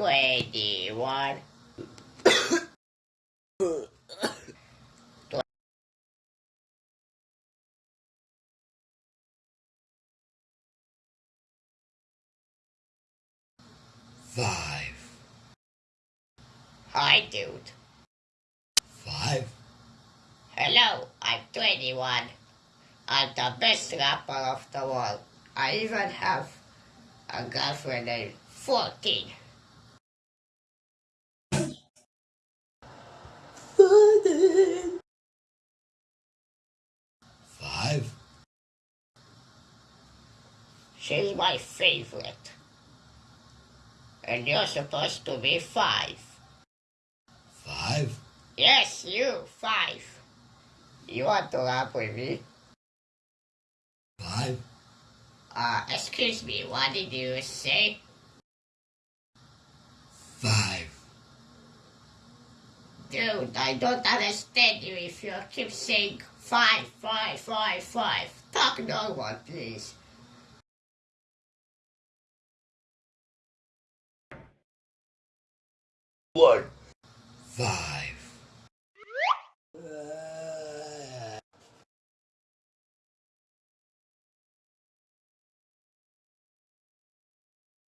twenty-one. Five. Hi, dude. Five. Hello, I'm 21. I'm the best rapper of the world. I even have a girlfriend named 14. She's my favorite. And you're supposed to be five. Five. Yes, you, five. You want to laugh with me? Five. Uh, excuse me, what did you say? Five. Dude, I don't understand you if you keep saying five, five, five, five. Talk normal, please. One. Five.